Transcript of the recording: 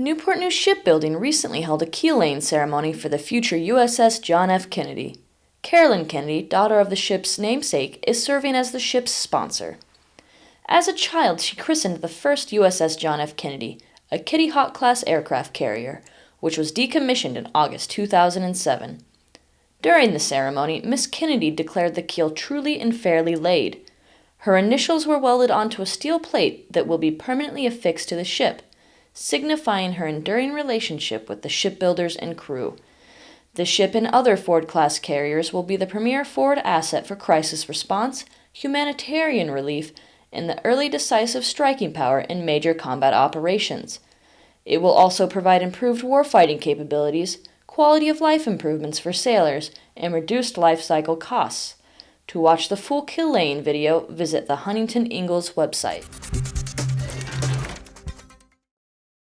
Newport News Shipbuilding recently held a keel laying ceremony for the future USS John F. Kennedy. Caroline Kennedy, daughter of the ship's namesake, is serving as the ship's sponsor. As a child, she christened the first USS John F. Kennedy, a Kitty Hawk class aircraft carrier, which was decommissioned in August 2007. During the ceremony, Miss Kennedy declared the keel truly and fairly laid. Her initials were welded onto a steel plate that will be permanently affixed to the ship signifying her enduring relationship with the shipbuilders and crew. The ship and other Ford class carriers will be the premier Ford asset for crisis response, humanitarian relief, and the early decisive striking power in major combat operations. It will also provide improved warfighting capabilities, quality of life improvements for sailors, and reduced life cycle costs. To watch the full keel laying video, visit the Huntington Ingalls website.